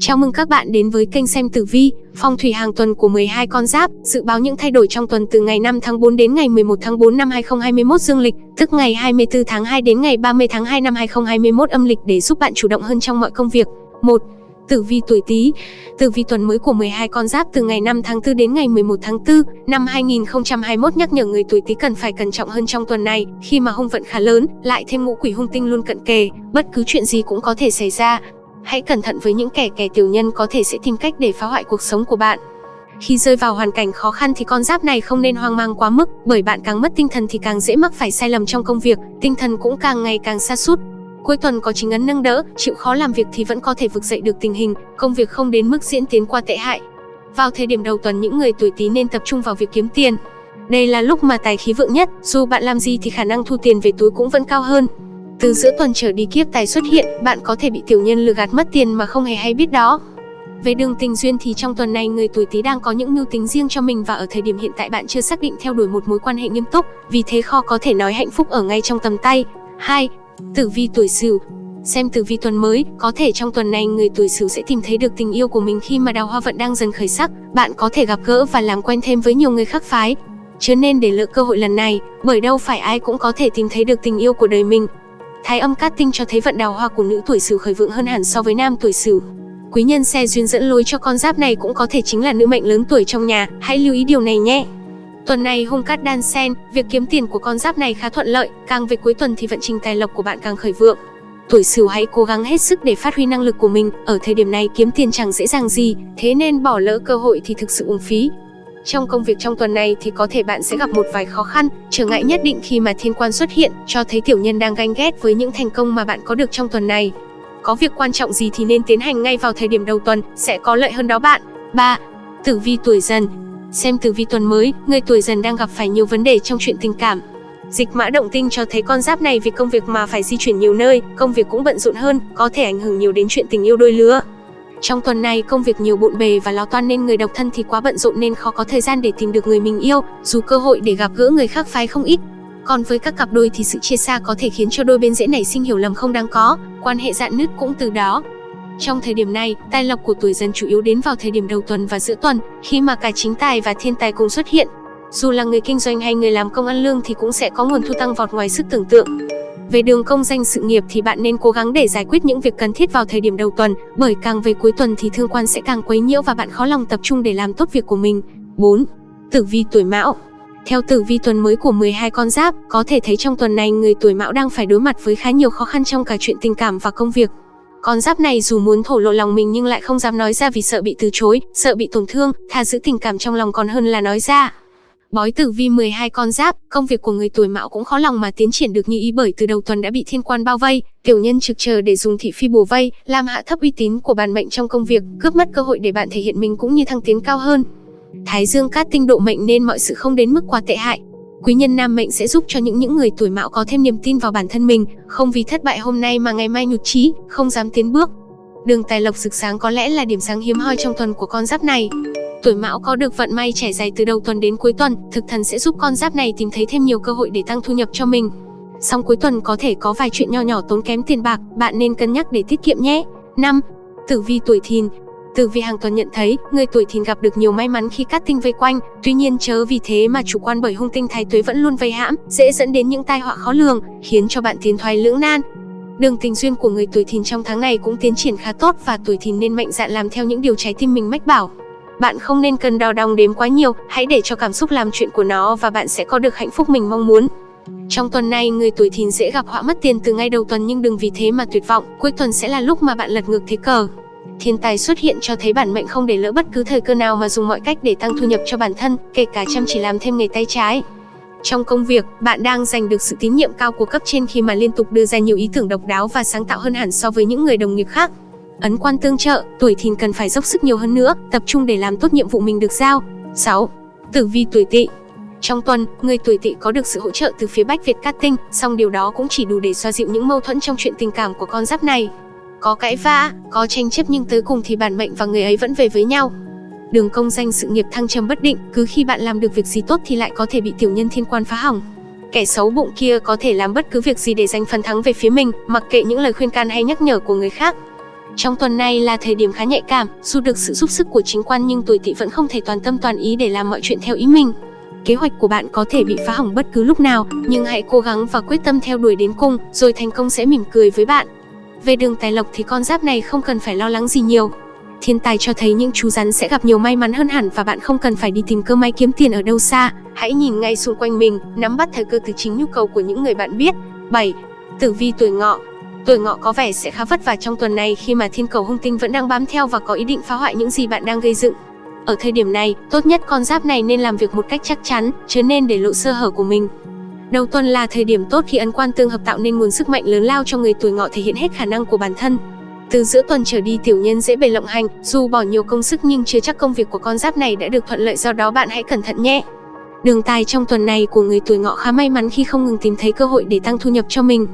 Chào mừng các bạn đến với kênh xem tử vi, phong thủy hàng tuần của 12 con giáp, dự báo những thay đổi trong tuần từ ngày 5 tháng 4 đến ngày 11 tháng 4 năm 2021 dương lịch, tức ngày 24 tháng 2 đến ngày 30 tháng 2 năm 2021 âm lịch để giúp bạn chủ động hơn trong mọi công việc. 1. Tử vi tuổi Tý. Tử vi tuần mới của 12 con giáp từ ngày 5 tháng 4 đến ngày 11 tháng 4 năm 2021 nhắc nhở người tuổi Tý cần phải cẩn trọng hơn trong tuần này, khi mà hung vận khá lớn, lại thêm ngũ quỷ hung tinh luôn cận kề, bất cứ chuyện gì cũng có thể xảy ra. Hãy cẩn thận với những kẻ kẻ tiểu nhân có thể sẽ tìm cách để phá hoại cuộc sống của bạn. Khi rơi vào hoàn cảnh khó khăn thì con giáp này không nên hoang mang quá mức, bởi bạn càng mất tinh thần thì càng dễ mắc phải sai lầm trong công việc, tinh thần cũng càng ngày càng sa sút. Cuối tuần có chính ấn nâng đỡ, chịu khó làm việc thì vẫn có thể vực dậy được tình hình, công việc không đến mức diễn tiến qua tệ hại. Vào thời điểm đầu tuần những người tuổi Tý nên tập trung vào việc kiếm tiền. Đây là lúc mà tài khí vượng nhất, dù bạn làm gì thì khả năng thu tiền về túi cũng vẫn cao hơn. Từ giữa tuần trở đi kiếp tài xuất hiện, bạn có thể bị tiểu nhân lừa gạt mất tiền mà không hề hay biết đó. Về đường tình duyên thì trong tuần này người tuổi Tý đang có những mưu tính riêng cho mình và ở thời điểm hiện tại bạn chưa xác định theo đuổi một mối quan hệ nghiêm túc, vì thế kho có thể nói hạnh phúc ở ngay trong tầm tay. 2. Tử vi tuổi Sửu. Xem tử vi tuần mới, có thể trong tuần này người tuổi Sửu sẽ tìm thấy được tình yêu của mình khi mà đào hoa vận đang dần khởi sắc, bạn có thể gặp gỡ và làm quen thêm với nhiều người khác phái. Chứ nên để lỡ cơ hội lần này, bởi đâu phải ai cũng có thể tìm thấy được tình yêu của đời mình. Thái âm cát tinh cho thấy vận đào hoa của nữ tuổi Sửu khởi vượng hơn hẳn so với nam tuổi Sửu. Quý nhân xe duyên dẫn lối cho con giáp này cũng có thể chính là nữ mệnh lớn tuổi trong nhà, hãy lưu ý điều này nhé. Tuần này hung cát đan sen, việc kiếm tiền của con giáp này khá thuận lợi, càng về cuối tuần thì vận trình tài lộc của bạn càng khởi vượng. Tuổi Sửu hãy cố gắng hết sức để phát huy năng lực của mình, ở thời điểm này kiếm tiền chẳng dễ dàng gì, thế nên bỏ lỡ cơ hội thì thực sự uổng phí. Trong công việc trong tuần này thì có thể bạn sẽ gặp một vài khó khăn, trở ngại nhất định khi mà thiên quan xuất hiện, cho thấy tiểu nhân đang ganh ghét với những thành công mà bạn có được trong tuần này. Có việc quan trọng gì thì nên tiến hành ngay vào thời điểm đầu tuần, sẽ có lợi hơn đó bạn. 3. Tử vi tuổi dần Xem tử vi tuần mới, người tuổi dần đang gặp phải nhiều vấn đề trong chuyện tình cảm. Dịch mã động tinh cho thấy con giáp này vì công việc mà phải di chuyển nhiều nơi, công việc cũng bận rộn hơn, có thể ảnh hưởng nhiều đến chuyện tình yêu đôi lứa. Trong tuần này công việc nhiều bộn bề và lo toan nên người độc thân thì quá bận rộn nên khó có thời gian để tìm được người mình yêu, dù cơ hội để gặp gỡ người khác phái không ít. Còn với các cặp đôi thì sự chia xa có thể khiến cho đôi bên dễ nảy sinh hiểu lầm không đáng có, quan hệ dạn nứt cũng từ đó. Trong thời điểm này, tài lộc của tuổi dần chủ yếu đến vào thời điểm đầu tuần và giữa tuần, khi mà cả chính tài và thiên tài cùng xuất hiện. Dù là người kinh doanh hay người làm công ăn lương thì cũng sẽ có nguồn thu tăng vọt ngoài sức tưởng tượng. Về đường công danh sự nghiệp thì bạn nên cố gắng để giải quyết những việc cần thiết vào thời điểm đầu tuần, bởi càng về cuối tuần thì thương quan sẽ càng quấy nhiễu và bạn khó lòng tập trung để làm tốt việc của mình. 4. Tử vi tuổi Mão theo tử vi tuần mới của 12 con giáp, có thể thấy trong tuần này người tuổi Mão đang phải đối mặt với khá nhiều khó khăn trong cả chuyện tình cảm và công việc. Con giáp này dù muốn thổ lộ lòng mình nhưng lại không dám nói ra vì sợ bị từ chối, sợ bị tổn thương, thà giữ tình cảm trong lòng còn hơn là nói ra. Bói tử vi 12 con giáp, công việc của người tuổi mão cũng khó lòng mà tiến triển được như ý bởi từ đầu tuần đã bị thiên quan bao vây, tiểu nhân trực chờ để dùng thị phi bùa vây, làm hạ thấp uy tín của bản mệnh trong công việc, cướp mất cơ hội để bạn thể hiện mình cũng như thăng tiến cao hơn. Thái dương cát tinh độ mệnh nên mọi sự không đến mức quá tệ hại. Quý nhân nam mệnh sẽ giúp cho những những người tuổi mão có thêm niềm tin vào bản thân mình, không vì thất bại hôm nay mà ngày mai nhụt chí, không dám tiến bước. Đường tài lộc rực sáng có lẽ là điểm sáng hiếm hoi trong tuần của con giáp này. Tuổi Mão có được vận may trải dài từ đầu tuần đến cuối tuần, thực thần sẽ giúp con giáp này tìm thấy thêm nhiều cơ hội để tăng thu nhập cho mình. Song cuối tuần có thể có vài chuyện nho nhỏ tốn kém tiền bạc, bạn nên cân nhắc để tiết kiệm nhé. 5. Tử vi tuổi Thìn Tử vi hàng tuần nhận thấy, người tuổi Thìn gặp được nhiều may mắn khi cát tinh vây quanh, tuy nhiên chớ vì thế mà chủ quan bởi hung tinh thái tuế vẫn luôn vây hãm, dễ dẫn đến những tai họa khó lường, khiến cho bạn tiến thoái lưỡng nan. Đường tình duyên của người tuổi Thìn trong tháng này cũng tiến triển khá tốt và tuổi Thìn nên mạnh dạn làm theo những điều trái tim mình mách bảo. Bạn không nên cần đo đong đếm quá nhiều, hãy để cho cảm xúc làm chuyện của nó và bạn sẽ có được hạnh phúc mình mong muốn. Trong tuần này, người tuổi thìn dễ gặp họa mất tiền từ ngay đầu tuần nhưng đừng vì thế mà tuyệt vọng, cuối tuần sẽ là lúc mà bạn lật ngược thế cờ. Thiên tài xuất hiện cho thấy bản mệnh không để lỡ bất cứ thời cơ nào mà dùng mọi cách để tăng thu nhập cho bản thân, kể cả chăm chỉ làm thêm nghề tay trái. Trong công việc, bạn đang giành được sự tín nhiệm cao của cấp trên khi mà liên tục đưa ra nhiều ý tưởng độc đáo và sáng tạo hơn hẳn so với những người đồng nghiệp khác. Ấn quan tương trợ, tuổi thìn cần phải dốc sức nhiều hơn nữa, tập trung để làm tốt nhiệm vụ mình được giao. 6. Tử vi tuổi tỵ trong tuần, người tuổi tỵ có được sự hỗ trợ từ phía Bách Việt Cát Tinh, song điều đó cũng chỉ đủ để xoa dịu những mâu thuẫn trong chuyện tình cảm của con giáp này. Có cãi vã, có tranh chấp nhưng tới cùng thì bản mệnh và người ấy vẫn về với nhau. Đường công danh sự nghiệp thăng trầm bất định, cứ khi bạn làm được việc gì tốt thì lại có thể bị tiểu nhân thiên quan phá hỏng. Kẻ xấu bụng kia có thể làm bất cứ việc gì để giành phần thắng về phía mình, mặc kệ những lời khuyên can hay nhắc nhở của người khác. Trong tuần này là thời điểm khá nhạy cảm, dù được sự giúp sức của chính quan nhưng tuổi tỵ vẫn không thể toàn tâm toàn ý để làm mọi chuyện theo ý mình. Kế hoạch của bạn có thể bị phá hỏng bất cứ lúc nào, nhưng hãy cố gắng và quyết tâm theo đuổi đến cùng, rồi thành công sẽ mỉm cười với bạn. Về đường tài lộc thì con giáp này không cần phải lo lắng gì nhiều. Thiên tài cho thấy những chú rắn sẽ gặp nhiều may mắn hơn hẳn và bạn không cần phải đi tìm cơ may kiếm tiền ở đâu xa. Hãy nhìn ngay xung quanh mình, nắm bắt thời cơ từ chính nhu cầu của những người bạn biết. 7. Tử vi tuổi ngọ Tuổi ngọ có vẻ sẽ khá vất vả trong tuần này khi mà thiên cầu hung tinh vẫn đang bám theo và có ý định phá hoại những gì bạn đang gây dựng. Ở thời điểm này, tốt nhất con giáp này nên làm việc một cách chắc chắn, chứ nên để lộ sơ hở của mình. Đầu tuần là thời điểm tốt khi ấn quan tương hợp tạo nên nguồn sức mạnh lớn lao cho người tuổi ngọ thể hiện hết khả năng của bản thân. Từ giữa tuần trở đi tiểu nhân dễ bề lộng hành, dù bỏ nhiều công sức nhưng chưa chắc công việc của con giáp này đã được thuận lợi do đó bạn hãy cẩn thận nhé. Đường tài trong tuần này của người tuổi ngọ khá may mắn khi không ngừng tìm thấy cơ hội để tăng thu nhập cho mình.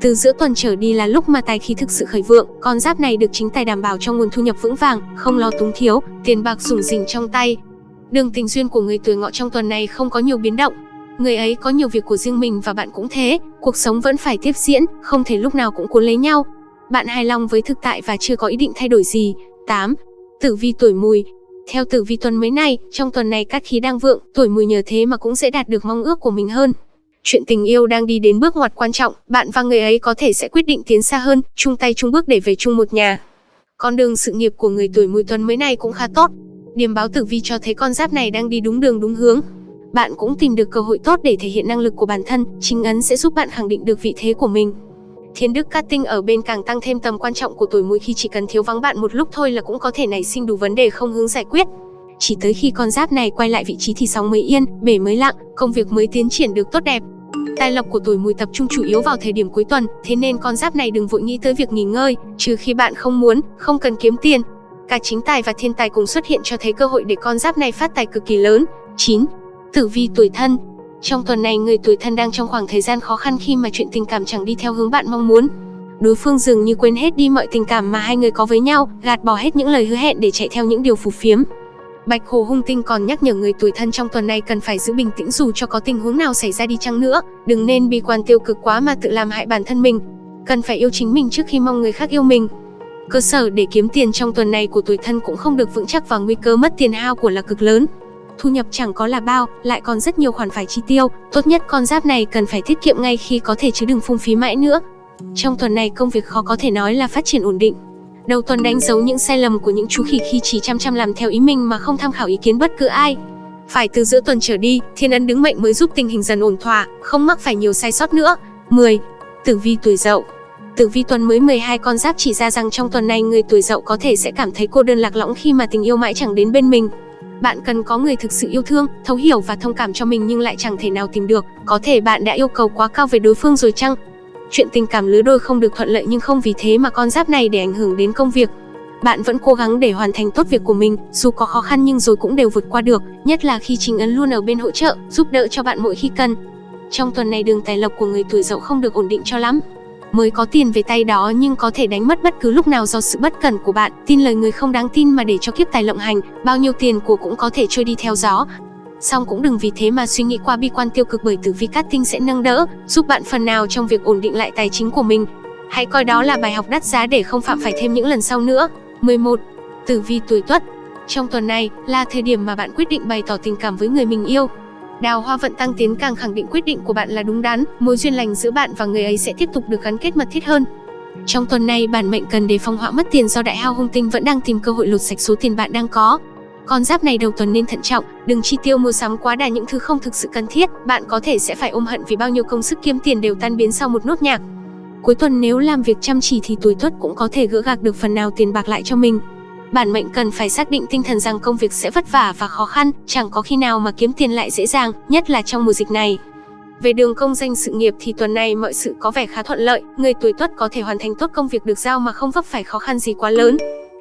Từ giữa tuần trở đi là lúc mà tài khí thực sự khởi vượng, con giáp này được chính tài đảm bảo cho nguồn thu nhập vững vàng, không lo túng thiếu, tiền bạc rủng rỉnh trong tay. Đường tình duyên của người tuổi ngọ trong tuần này không có nhiều biến động. Người ấy có nhiều việc của riêng mình và bạn cũng thế, cuộc sống vẫn phải tiếp diễn, không thể lúc nào cũng cuốn lấy nhau. Bạn hài lòng với thực tại và chưa có ý định thay đổi gì. 8. Tử vi tuổi mùi Theo tử vi tuần mới này, trong tuần này các khí đang vượng, tuổi mùi nhờ thế mà cũng sẽ đạt được mong ước của mình hơn. Chuyện tình yêu đang đi đến bước ngoặt quan trọng, bạn và người ấy có thể sẽ quyết định tiến xa hơn, chung tay chung bước để về chung một nhà. Con đường sự nghiệp của người tuổi mùi tuần mới này cũng khá tốt. Điểm báo tử vi cho thấy con giáp này đang đi đúng đường đúng hướng. Bạn cũng tìm được cơ hội tốt để thể hiện năng lực của bản thân, chính ấn sẽ giúp bạn khẳng định được vị thế của mình. Thiên đức cát tinh ở bên càng tăng thêm tầm quan trọng của tuổi mùi khi chỉ cần thiếu vắng bạn một lúc thôi là cũng có thể nảy sinh đủ vấn đề không hướng giải quyết. Chỉ tới khi con giáp này quay lại vị trí thì sóng mới yên, bể mới lặng, công việc mới tiến triển được tốt đẹp. Tài lộc của tuổi mùi tập trung chủ yếu vào thời điểm cuối tuần, thế nên con giáp này đừng vội nghĩ tới việc nghỉ ngơi, trừ khi bạn không muốn, không cần kiếm tiền. Cả chính tài và thiên tài cùng xuất hiện cho thấy cơ hội để con giáp này phát tài cực kỳ lớn. 9. Tử vi tuổi thân trong tuần này người tuổi thân đang trong khoảng thời gian khó khăn khi mà chuyện tình cảm chẳng đi theo hướng bạn mong muốn. Đối phương dường như quên hết đi mọi tình cảm mà hai người có với nhau, gạt bỏ hết những lời hứa hẹn để chạy theo những điều phù phiếm. Bạch Hồ Hung Tinh còn nhắc nhở người tuổi thân trong tuần này cần phải giữ bình tĩnh dù cho có tình huống nào xảy ra đi chăng nữa, đừng nên bi quan tiêu cực quá mà tự làm hại bản thân mình. Cần phải yêu chính mình trước khi mong người khác yêu mình. Cơ sở để kiếm tiền trong tuần này của tuổi thân cũng không được vững chắc và nguy cơ mất tiền hao của là cực lớn. Thu nhập chẳng có là bao, lại còn rất nhiều khoản phải chi tiêu, tốt nhất con giáp này cần phải tiết kiệm ngay khi có thể chứ đừng phung phí mãi nữa. Trong tuần này công việc khó có thể nói là phát triển ổn định, Đầu tuần đánh dấu những sai lầm của những chú khỉ khi chỉ chăm chăm làm theo ý mình mà không tham khảo ý kiến bất cứ ai. Phải từ giữa tuần trở đi, thiên ấn đứng mệnh mới giúp tình hình dần ổn thỏa, không mắc phải nhiều sai sót nữa. 10. Tử vi tuổi dậu Tử vi tuần mới 12 con giáp chỉ ra rằng trong tuần này người tuổi dậu có thể sẽ cảm thấy cô đơn lạc lõng khi mà tình yêu mãi chẳng đến bên mình. Bạn cần có người thực sự yêu thương, thấu hiểu và thông cảm cho mình nhưng lại chẳng thể nào tìm được. Có thể bạn đã yêu cầu quá cao về đối phương rồi chăng? Chuyện tình cảm lứa đôi không được thuận lợi nhưng không vì thế mà con giáp này để ảnh hưởng đến công việc. Bạn vẫn cố gắng để hoàn thành tốt việc của mình, dù có khó khăn nhưng rồi cũng đều vượt qua được, nhất là khi chính ấn luôn ở bên hỗ trợ, giúp đỡ cho bạn mỗi khi cần. Trong tuần này đường tài lộc của người tuổi dậu không được ổn định cho lắm. Mới có tiền về tay đó nhưng có thể đánh mất bất cứ lúc nào do sự bất cẩn của bạn, tin lời người không đáng tin mà để cho kiếp tài lộng hành, bao nhiêu tiền của cũng có thể trôi đi theo gió, Song cũng đừng vì thế mà suy nghĩ qua bi quan tiêu cực bởi tử vi cát tinh sẽ nâng đỡ, giúp bạn phần nào trong việc ổn định lại tài chính của mình. Hãy coi đó là bài học đắt giá để không phạm phải thêm những lần sau nữa. 11. Tử vi tuổi tuất Trong tuần này là thời điểm mà bạn quyết định bày tỏ tình cảm với người mình yêu. Đào hoa vận tăng tiến càng khẳng định quyết định của bạn là đúng đắn, mối duyên lành giữa bạn và người ấy sẽ tiếp tục được gắn kết mật thiết hơn. Trong tuần này, bản mệnh cần đề phòng họa mất tiền do đại hao hung tinh vẫn đang tìm cơ hội lột sạch số tiền bạn đang có. Con giáp này đầu tuần nên thận trọng, đừng chi tiêu mua sắm quá đà những thứ không thực sự cần thiết, bạn có thể sẽ phải ôm hận vì bao nhiêu công sức kiếm tiền đều tan biến sau một nốt nhạc. Cuối tuần nếu làm việc chăm chỉ thì tuổi tuất cũng có thể gỡ gạc được phần nào tiền bạc lại cho mình. Bản mệnh cần phải xác định tinh thần rằng công việc sẽ vất vả và khó khăn, chẳng có khi nào mà kiếm tiền lại dễ dàng, nhất là trong mùa dịch này. Về đường công danh sự nghiệp thì tuần này mọi sự có vẻ khá thuận lợi, người tuổi tuất có thể hoàn thành tốt công việc được giao mà không vấp phải khó khăn gì quá lớn.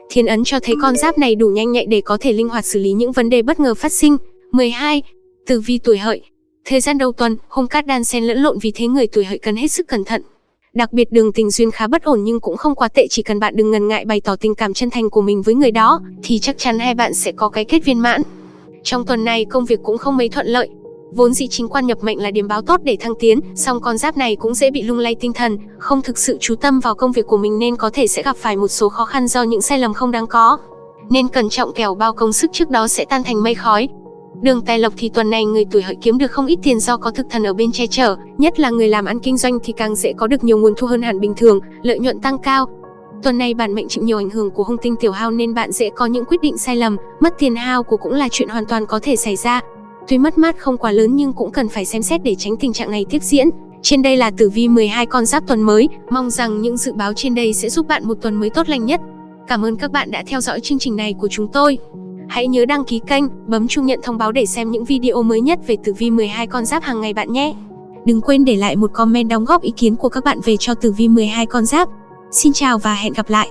Thiên ấn cho thấy con giáp này đủ nhanh nhạy để có thể linh hoạt xử lý những vấn đề bất ngờ phát sinh. 12. Tử vi tuổi hợi Thời gian đầu tuần, hung cát đan xen lẫn lộn vì thế người tuổi hợi cần hết sức cẩn thận. Đặc biệt đường tình duyên khá bất ổn nhưng cũng không quá tệ chỉ cần bạn đừng ngần ngại bày tỏ tình cảm chân thành của mình với người đó thì chắc chắn hai bạn sẽ có cái kết viên mãn. Trong tuần này công việc cũng không mấy thuận lợi. Vốn dĩ chính quan nhập mệnh là điểm báo tốt để thăng tiến, song con giáp này cũng dễ bị lung lay tinh thần, không thực sự chú tâm vào công việc của mình nên có thể sẽ gặp phải một số khó khăn do những sai lầm không đáng có. Nên cẩn trọng kẻo bao công sức trước đó sẽ tan thành mây khói. Đường tài lộc thì tuần này người tuổi hợi kiếm được không ít tiền do có thực thần ở bên che chở, nhất là người làm ăn kinh doanh thì càng dễ có được nhiều nguồn thu hơn hẳn bình thường, lợi nhuận tăng cao. Tuần này bản mệnh chịu nhiều ảnh hưởng của hung tinh tiểu hao nên bạn dễ có những quyết định sai lầm, mất tiền hao của cũng là chuyện hoàn toàn có thể xảy ra. Tuy mất mát không quá lớn nhưng cũng cần phải xem xét để tránh tình trạng này tiếp diễn. Trên đây là tử vi 12 con giáp tuần mới, mong rằng những dự báo trên đây sẽ giúp bạn một tuần mới tốt lành nhất. Cảm ơn các bạn đã theo dõi chương trình này của chúng tôi. Hãy nhớ đăng ký kênh, bấm chuông nhận thông báo để xem những video mới nhất về tử vi 12 con giáp hàng ngày bạn nhé. Đừng quên để lại một comment đóng góp ý kiến của các bạn về cho tử vi 12 con giáp. Xin chào và hẹn gặp lại.